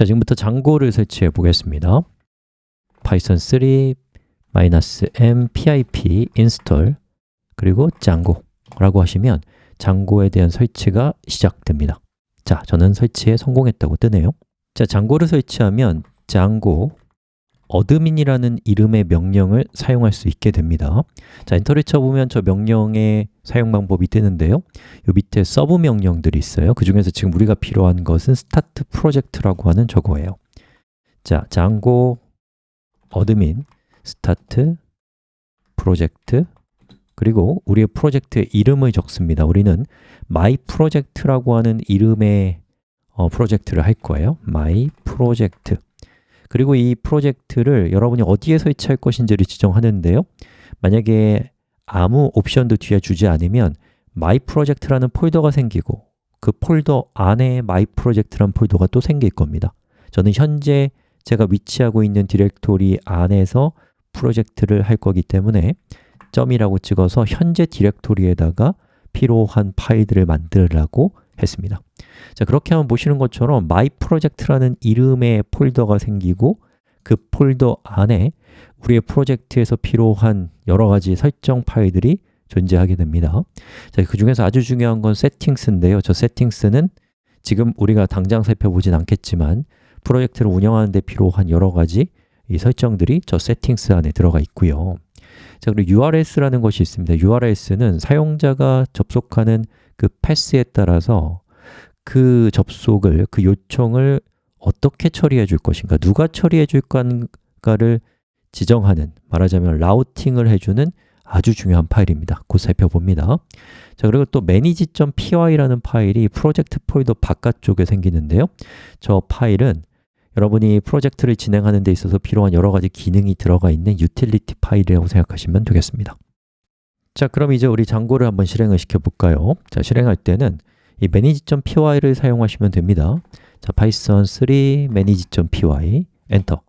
자, 지금부터 Django를 설치해 보겠습니다. Python 3 -m pip install 그리고 Django라고 하시면 Django에 대한 설치가 시작됩니다. 자, 저는 설치에 성공했다고 뜨네요. 자, Django를 설치하면 Django admin이라는 이름의 명령을 사용할 수 있게 됩니다. 자, 엔터를 쳐보면 저 명령의 사용 방법이 뜨는데요. 요 밑에 sub 명령들이 있어요. 그 중에서 지금 우리가 필요한 것은 start project라고 하는 저거예요. 자, Django admin start project 그리고 우리의 프로젝트의 이름을 적습니다. 우리는 my project라고 하는 이름의 어, 프로젝트를 할 거예요. my project 그리고 이 프로젝트를 여러분이 어디에 설치할 것인지를 지정하는데요. 만약에 아무 옵션도 뒤에 주지 않으면 my project라는 폴더가 생기고 그 폴더 안에 my project라는 폴더가 또 생길 겁니다. 저는 현재 제가 위치하고 있는 디렉토리 안에서 프로젝트를 할 거기 때문에 점이라고 찍어서 현재 디렉토리에다가 필요한 파일들을 만들라고 했습니다. 자 그렇게 하면 보시는 것처럼 myproject라는 이름의 폴더가 생기고 그 폴더 안에 우리의 프로젝트에서 필요한 여러 가지 설정 파일들이 존재하게 됩니다. 자, 그 중에서 아주 중요한 건 settings인데요. 저 settings는 지금 우리가 당장 살펴보진 않겠지만 프로젝트를 운영하는 데 필요한 여러 가지 이 설정들이 저 settings 안에 들어가 있고요. 자, 그리고 URS라는 것이 있습니다. URS는 사용자가 접속하는 그 패스에 따라서 그 접속을, 그 요청을 어떻게 처리해 줄 것인가, 누가 처리해 줄 건가를 지정하는, 말하자면 routing을 해주는 아주 중요한 파일입니다. 곧 살펴봅니다. 자, 그리고 또 manage.py라는 파일이 프로젝트 폴더 바깥쪽에 생기는데요. 저 파일은 여러분이 프로젝트를 진행하는 데 있어서 필요한 여러 가지 기능이 들어가 있는 유틸리티 파일이라고 생각하시면 되겠습니다. 자, 그럼 이제 우리 Django를 한번 실행을 시켜 볼까요? 자, 실행할 때는 이 manage.py를 사용하시면 됩니다. 자, python 3 manage.py 엔터.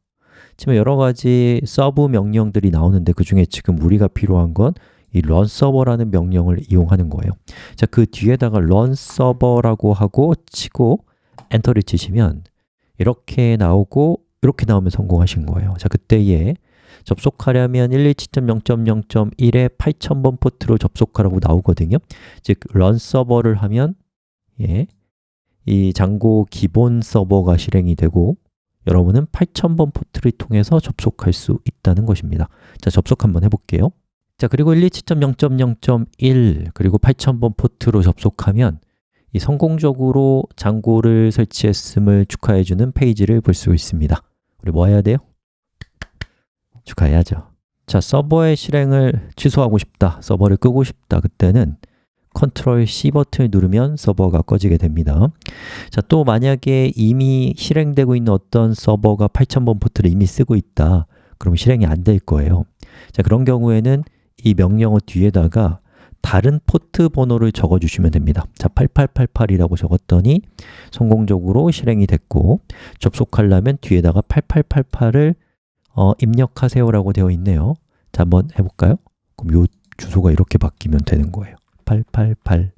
치면 여러 가지 sub 명령들이 나오는데 그 중에 지금 우리가 필요한 건 이 run server라는 명령을 이용하는 거예요. 자, 그 뒤에다가 run server라고 하고 치고 엔터를 치시면 이렇게 나오고 이렇게 나오면 성공하신 거예요. 자, 그때에 접속하려면 127.0.0.1에 8000번 포트로 접속하라고 나오거든요. 즉, run 서버를 하면 예, 이 장고 기본 서버가 실행이 되고 여러분은 8000번 포트를 통해서 접속할 수 있다는 것입니다. 자, 접속 한번 해볼게요. 자, 그리고 127.0.0.1 그리고 8000번 포트로 접속하면 이 성공적으로 장고를 설치했음을 축하해주는 페이지를 볼 수 있습니다. 우리 뭐 해야 돼요? 축하해야죠. 자, 서버의 실행을 취소하고 싶다, 서버를 끄고 싶다, 그때는 컨트롤 C 버튼을 누르면 서버가 꺼지게 됩니다. 자, 또 만약에 이미 실행되고 있는 어떤 서버가 8000번 포트를 이미 쓰고 있다. 그럼 실행이 안 될 거예요. 자, 그런 경우에는 이 명령어 뒤에다가 다른 포트 번호를 적어 주시면 됩니다. 자, 8888이라고 적었더니 성공적으로 실행이 됐고 접속하려면 뒤에다가 8888을 어, 입력하세요라고 되어 있네요. 자, 한번 해볼까요? 그럼 이 주소가 이렇게 바뀌면 되는 거예요. 8888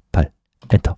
엔터